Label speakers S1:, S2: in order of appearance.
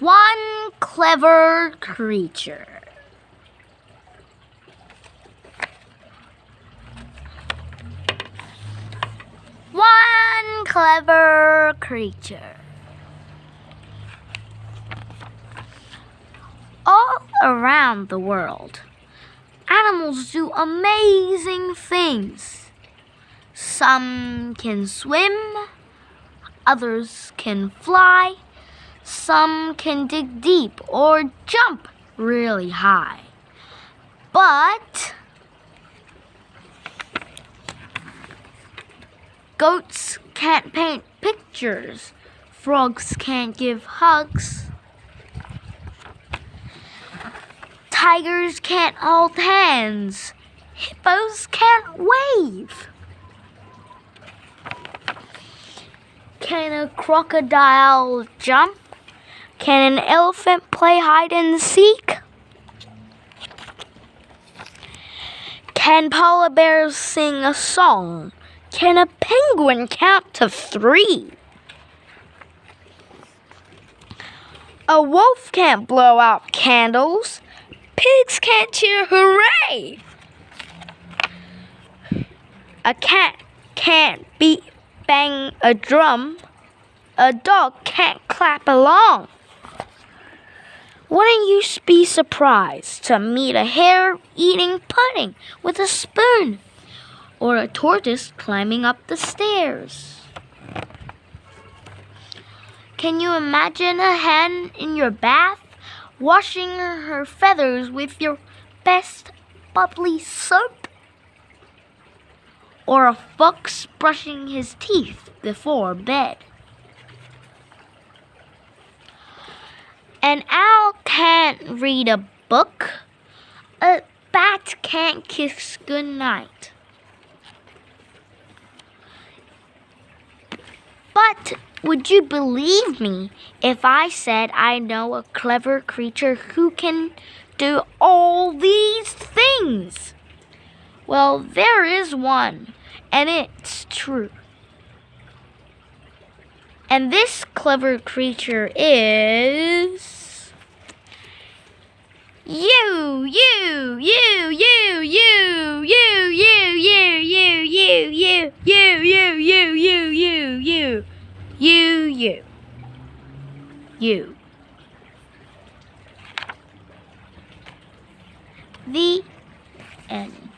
S1: One clever creature. One clever creature. All around the world, animals do amazing things. Some can swim, others can fly, some can dig deep or jump really high. But goats can't paint pictures, frogs can't give hugs. Tigers can't hold hands. Hippos can't wave. Can a crocodile jump? Can an elephant play hide and seek? Can polar bears sing a song? Can a penguin count to three? A wolf can't blow out candles. Pigs can't cheer hooray. A cat can't beat bang a drum. A dog can't clap along. Wouldn't you be surprised to meet a hare eating pudding with a spoon or a tortoise climbing up the stairs? Can you imagine a hen in your bath washing her feathers with your best bubbly soap? Or a fox brushing his teeth before bed? An owl can't read a book. A bat can't kiss goodnight. But would you believe me if I said I know a clever creature who can do all these things? Well, there is one, and it's true. And this clever creature is you, you, you, you, you, you, you, you, you, you, you, you, you, you, you, you, you, you, you, you. The end.